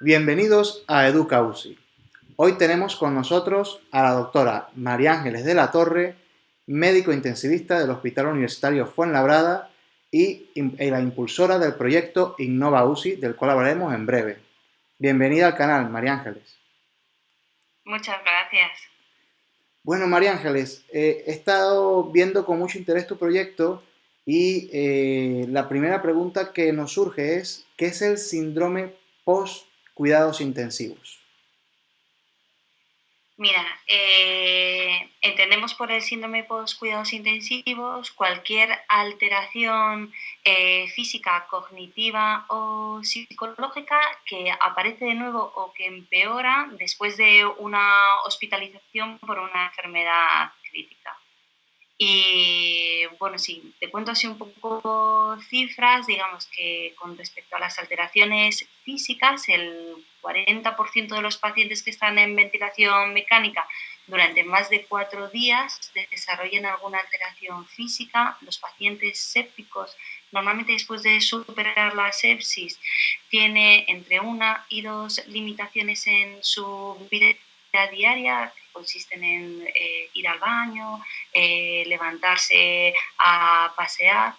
Bienvenidos a EducaUSI. Hoy tenemos con nosotros a la doctora María Ángeles de la Torre, médico intensivista del Hospital Universitario Fuenlabrada y la impulsora del proyecto Innova UCI, del cual hablaremos en breve. Bienvenida al canal, María Ángeles. Muchas gracias. Bueno, María Ángeles, eh, he estado viendo con mucho interés tu proyecto y eh, la primera pregunta que nos surge es, ¿qué es el síndrome post-cuidados intensivos? Mira, eh, entendemos por el síndrome post-cuidados intensivos cualquier alteración eh, física, cognitiva o psicológica que aparece de nuevo o que empeora después de una hospitalización por una enfermedad crítica. Y bueno, sí, te cuento así un poco cifras, digamos que con respecto a las alteraciones físicas, el 40% de los pacientes que están en ventilación mecánica durante más de cuatro días desarrollan alguna alteración física. Los pacientes sépticos, normalmente después de superar la sepsis, tiene entre una y dos limitaciones en su vida diaria consisten en eh, ir al baño, eh, levantarse a pasear.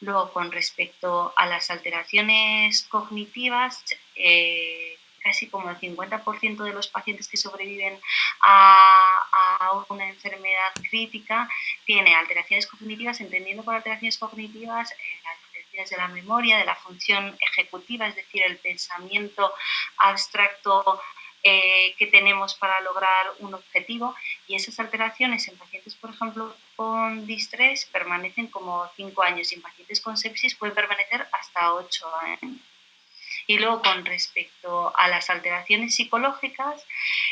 Luego, con respecto a las alteraciones cognitivas, eh, casi como el 50% de los pacientes que sobreviven a, a, una enfermedad crítica tiene alteraciones cognitivas, entendiendo por alteraciones cognitivas las alteraciones de la memoria, de la función ejecutiva, es decir, el pensamiento abstracto eh, que tenemos para lograr un objetivo y esas alteraciones en pacientes, por ejemplo, con distrés permanecen como 5 años y en pacientes con sepsis pueden permanecer hasta 8 años. Y luego, con respecto a las alteraciones psicológicas,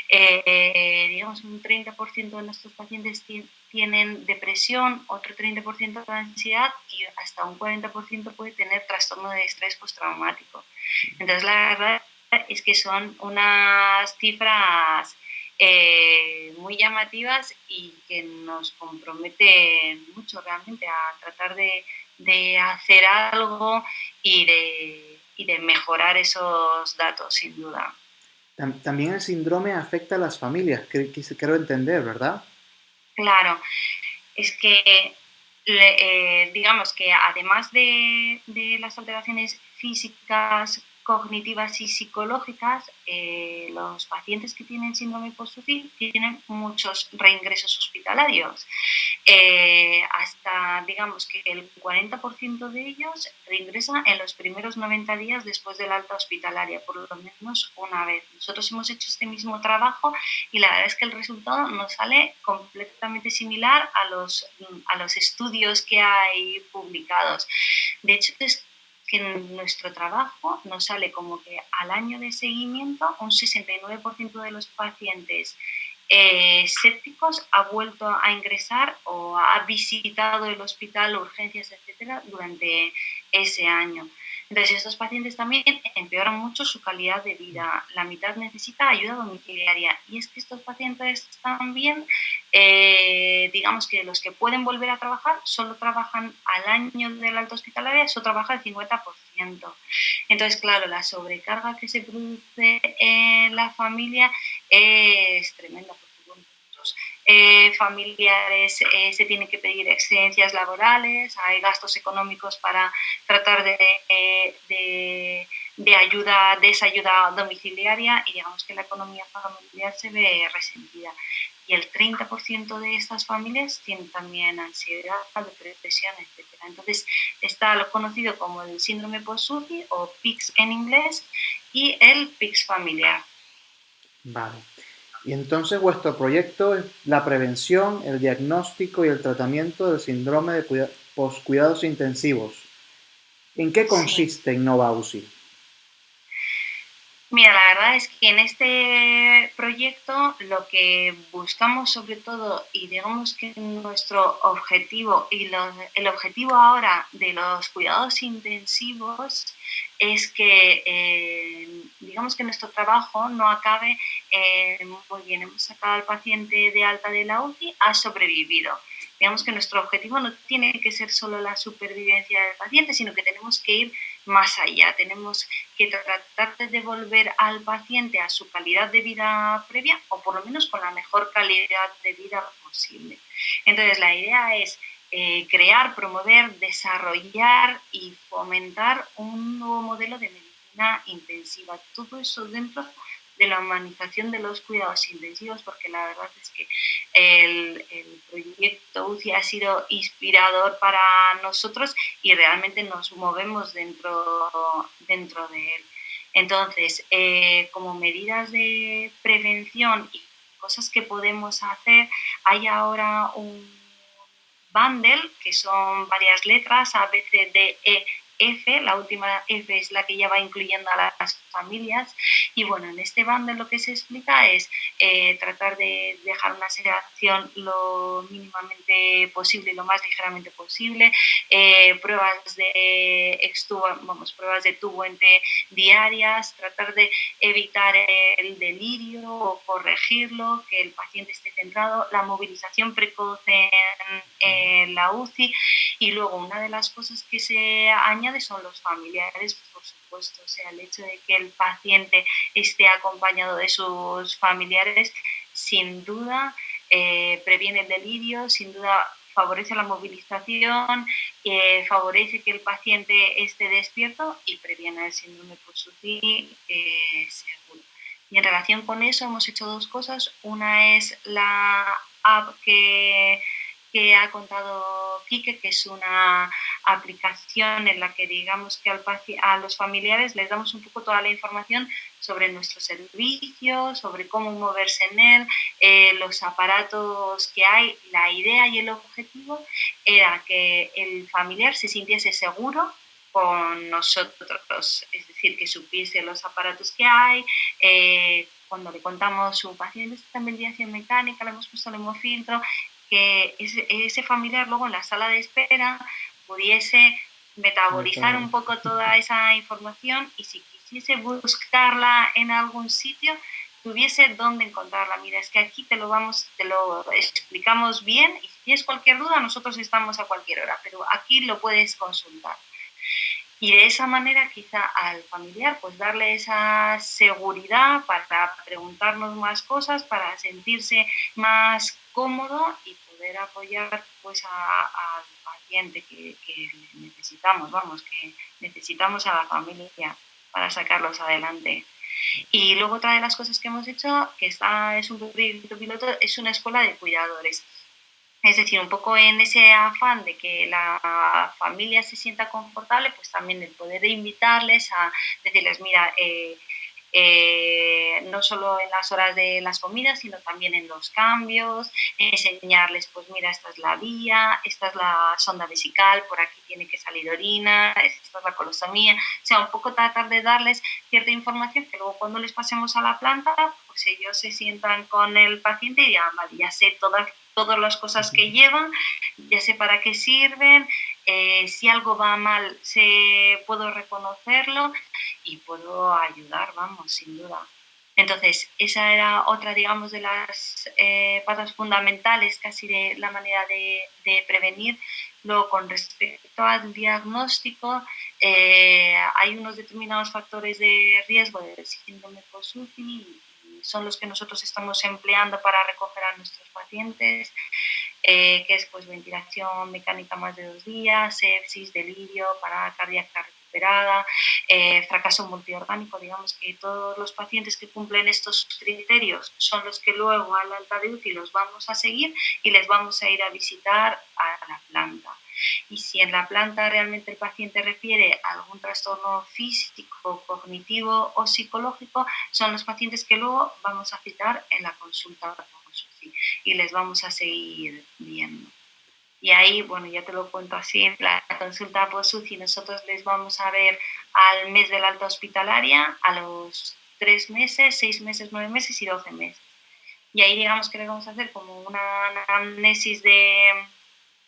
eh, digamos un 30% de nuestros pacientes tienen depresión, otro 30% de ansiedad y hasta un 40% puede tener trastorno de estrés postraumático. Entonces, la verdad es que son unas cifras eh, muy llamativas y que nos comprometen mucho realmente a tratar de, hacer algo y de, de, mejorar esos datos, sin duda. También el síndrome afecta a las familias, quiero entender, ¿verdad? Claro, es que eh, digamos que además de, de las alteraciones físicas, cognitivas y psicológicas, eh, los pacientes que tienen síndrome post tienen muchos reingresos hospitalarios. Eh, hasta, digamos que el 40% de ellos reingresan en los primeros 90 días después de la alta hospitalaria, por lo menos una vez. Nosotros hemos hecho este mismo trabajo y la verdad es que el resultado nos sale completamente similar a los, a los estudios que hay publicados. De hecho, es que en nuestro trabajo nos sale como que al año de seguimiento un 69% de los pacientes eh, sépticos ha vuelto a ingresar o ha visitado el hospital, urgencias, etcétera, durante ese año. Entonces, estos pacientes también empeoran mucho su calidad de vida. La mitad necesita ayuda domiciliaria. Y es que estos pacientes también, eh, digamos que los que pueden volver a trabajar, solo trabajan al año del alto hospitalaria, solo trabaja el 50%. Entonces, claro, la sobrecarga que se produce en la familia es tremenda eh, familiares eh, se tienen que pedir excedencias laborales, hay gastos económicos para tratar de, de, de, ayuda, de esa ayuda domiciliaria y digamos que la economía familiar se ve resentida. Y el 30% de estas familias tienen también ansiedad, depresión, etc. Entonces está lo conocido como el síndrome post o PICS en inglés y el PICS familiar. Vale. Y entonces vuestro proyecto es la prevención, el diagnóstico y el tratamiento del síndrome de poscuidados intensivos. ¿En qué consiste Innova UCI? Mira, la verdad es que en este proyecto lo que buscamos sobre todo y digamos que nuestro objetivo y el objetivo ahora de los cuidados intensivos es que eh, digamos que nuestro trabajo no acabe eh, muy bien, hemos sacado al paciente de alta de la UCI, ha sobrevivido. Digamos que nuestro objetivo no tiene que ser solo la supervivencia del paciente, sino que tenemos que ir más allá. Tenemos que tratar de devolver al paciente a su calidad de vida previa o por lo menos con la mejor calidad de vida posible. Entonces la idea es eh, crear, promover, desarrollar y fomentar un nuevo modelo de medicina intensiva. Todo eso dentro de la humanización de los cuidados intensivos, porque la verdad es que el, proyecto UCI ha sido inspirador para nosotros y realmente nos movemos dentro, dentro de él. Entonces, eh, como medidas de prevención y cosas que podemos hacer, hay ahora un bundle, que son varias letras, A, B, C, D, E, F, la última F es la que ya va incluyendo a las familias. Y bueno, en este bundle lo que se explica es eh, tratar de dejar una sedación lo mínimamente posible, lo más ligeramente posible, eh, pruebas de extubo, vamos, pruebas de tubo entre diarias, tratar de evitar el delirio o corregirlo, que el paciente esté centrado, la movilización precoz en la UCI y luego una de las cosas que se añade son los familiares, por supuesto, o sea, el hecho de que el paciente esté acompañado de sus familiares, sin duda eh, previene el delirio, sin duda favorece la movilización, eh, favorece que el paciente esté despierto y previene el síndrome por eh, seguro. Y en relación con eso hemos hecho dos cosas. Una es la app que que ha contado Quique, que es una aplicación en la que digamos que al, a los familiares les damos un poco toda la información sobre nuestro servicio, sobre cómo moverse en él, eh, los aparatos que hay. La idea y el objetivo era que el familiar se sintiese seguro con nosotros, es decir, que supiese los aparatos que hay, eh, cuando le contamos su paciente está en ventilación mecánica, le hemos puesto el hemofiltro, que ese, familiar luego en la sala de espera pudiese metabolizar un poco toda esa información y si quisiese buscarla en algún sitio, tuviese dónde encontrarla. Mira, es que aquí te lo vamos, te lo explicamos bien y si tienes cualquier duda, nosotros estamos a cualquier hora, pero aquí lo puedes consultar. Y de esa manera quizá al familiar pues darle esa seguridad para preguntarnos más cosas, para sentirse más cómodo y poder apoyar pues al paciente que, necesitamos, vamos, que necesitamos a la familia para sacarlos adelante. Y luego otra de las cosas que hemos hecho, que está, es un proyecto piloto, es una escuela de cuidadores. Es decir, un poco en ese afán de que la familia se sienta confortable, pues también el poder invitarles a decirles, mira, eh, eh, no solo en las horas de las comidas, sino también en los cambios, enseñarles, pues mira, esta es la vía, esta es la sonda vesical, por aquí tiene que salir orina, esta es la colostomía, o sea, un poco tratar de darles cierta información que luego cuando les pasemos a la planta, pues ellos se sientan con el paciente y digan, vale, ya sé todas, todas las cosas que llevan, ya sé para qué sirven, eh, si algo va mal, se, puedo reconocerlo y puedo ayudar, vamos, sin duda. Entonces, esa era otra, digamos, de las eh, patas fundamentales casi de la manera de, prevenir. Luego, con respecto al diagnóstico, eh, hay unos determinados factores de riesgo del síndrome y son los que nosotros estamos empleando para recoger a nuestros pacientes. Eh, que es pues, ventilación mecánica más de dos días, sepsis, delirio, parada cardíaca eh, fracaso multiorgánico, digamos que todos los pacientes que cumplen estos criterios son los que luego a la alta de UCI los vamos a seguir y les vamos a ir a visitar a la planta. Y si en la planta realmente el paciente refiere a algún trastorno físico, cognitivo o psicológico, son los pacientes que luego vamos a citar en la consulta y les vamos a seguir viendo. Y ahí, bueno, ya te lo cuento así, la consulta post-UCI nosotros les vamos a ver al mes de la alta hospitalaria, a los tres meses, seis meses, nueve meses y doce meses. Y ahí digamos que les vamos a hacer como una anamnesis de,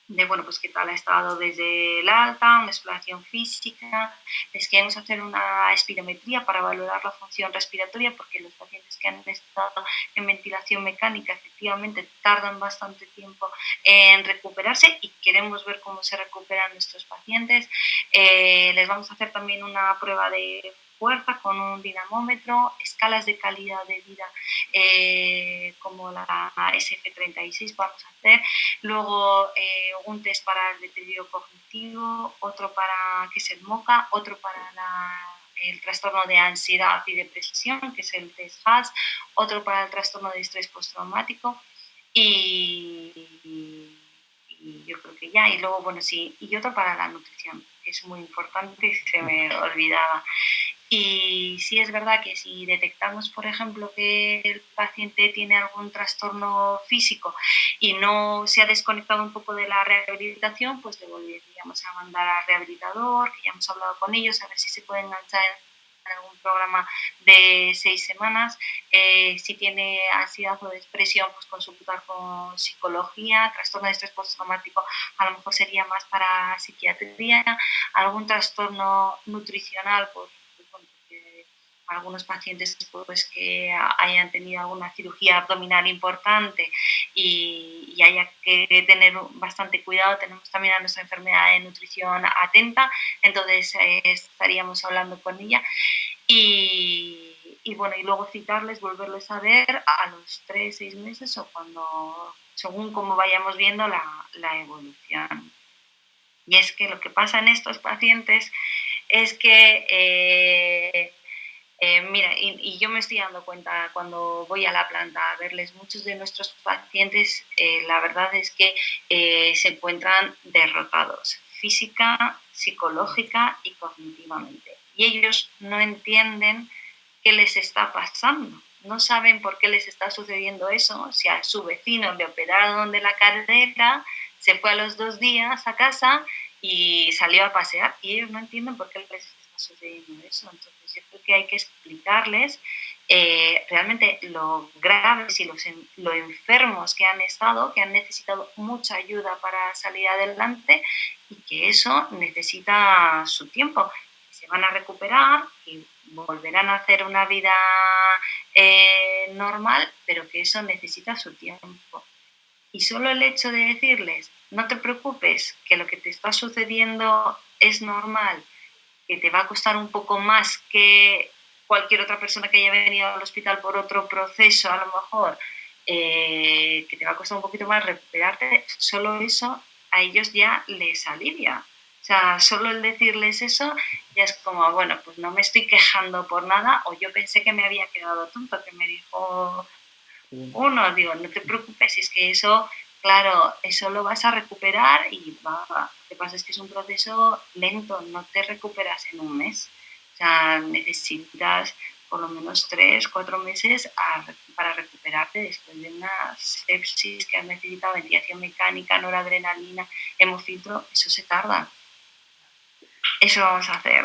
de bueno, pues qué tal ha estado desde el alta, una exploración física, les queremos hacer una espirometría para valorar la función respiratoria porque los pacientes que han estado en ventilación mecánica efectivamente tardan bastante tiempo en recuperarse y queremos ver cómo se recuperan nuestros pacientes. Eh, les vamos a hacer también una prueba de fuerza con un dinamómetro, escalas de calidad de vida eh, como la SF36 vamos a hacer, luego eh, un test para el deterioro cognitivo, otro para que es el MOCA, otro para el trastorno de ansiedad y depresión, que es el test otro para el trastorno de estrés postraumático y, yo creo que ya, y luego, bueno, sí, y otro para la nutrición, que es muy importante, se me olvidaba. Y sí es verdad que si detectamos, por ejemplo, que el paciente tiene algún trastorno físico y no se ha desconectado un poco de la rehabilitación, pues le volveríamos a mandar al rehabilitador, que ya hemos hablado con ellos, a ver si se puede enganchar en algún programa de seis semanas. Eh, si tiene ansiedad o depresión, pues consultar con psicología. Trastorno de estrés postraumático a lo mejor sería más para psiquiatría. Algún trastorno nutricional, pues algunos pacientes pues, que hayan tenido alguna cirugía abdominal importante y, haya que tener bastante cuidado, tenemos también a nuestra enfermedad de nutrición atenta, entonces eh, estaríamos hablando con ella. Y, bueno, y luego citarles, volverles a ver a los 3, 6 meses o cuando, según cómo vayamos viendo la, la evolución. Y es que lo que pasa en estos pacientes es que eh, eh, mira, y, yo me estoy dando cuenta cuando voy a la planta a verles, muchos de nuestros pacientes, eh, la verdad es que eh, se encuentran derrotados física, psicológica y cognitivamente. Y ellos no entienden qué les está pasando, no saben por qué les está sucediendo eso, si a su vecino le operaron de la cadera, se fue a los dos días a casa y salió a pasear y ellos no entienden por qué les está sucediendo eso. Entonces, yo creo que hay que explicarles eh, realmente lo graves y los, lo enfermos que han estado, que han necesitado mucha ayuda para salir adelante y que eso necesita su tiempo. Se van a recuperar y volverán a hacer una vida eh, normal, pero que eso necesita su tiempo. Y solo el hecho de decirles, no te preocupes, que lo que te está sucediendo es normal, que te va a costar un poco más que cualquier otra persona que haya venido al hospital por otro proceso, a lo mejor, eh, que te va a costar un poquito más recuperarte, solo eso a ellos ya les alivia. O sea, solo el decirles eso ya es como, bueno, pues no me estoy quejando por nada, o yo pensé que me había quedado tonto, que me dijo uno, digo, no te preocupes, es que eso Claro, eso lo vas a recuperar y va, lo que pasa es que es un proceso lento, no te recuperas en un mes. O sea, necesitas por lo menos tres, cuatro meses para recuperarte después de una sepsis que has necesitado ventilación mecánica, noradrenalina, hemofiltro, eso se tarda. Eso vamos a hacer.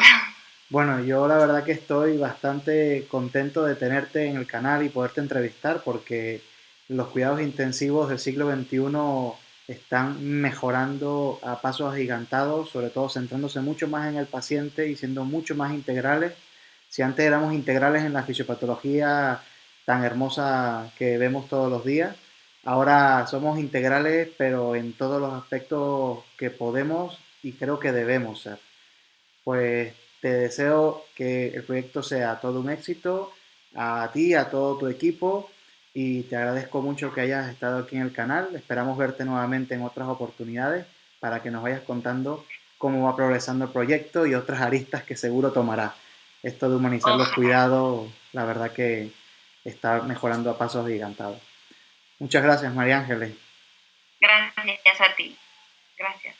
Bueno, yo la verdad que estoy bastante contento de tenerte en el canal y poderte entrevistar porque los cuidados intensivos del siglo XXI están mejorando a pasos agigantados, sobre todo centrándose mucho más en el paciente y siendo mucho más integrales. Si antes éramos integrales en la fisiopatología tan hermosa que vemos todos los días, ahora somos integrales pero en todos los aspectos que podemos y creo que debemos ser. Pues te deseo que el proyecto sea todo un éxito, a ti, a todo tu equipo y te agradezco mucho que hayas estado aquí en el canal. Esperamos verte nuevamente en otras oportunidades para que nos vayas contando cómo va progresando el proyecto y otras aristas que seguro tomará. Esto de humanizar los cuidados, la verdad que está mejorando a pasos gigantados. Muchas gracias, María Ángeles. Gracias a ti. Gracias.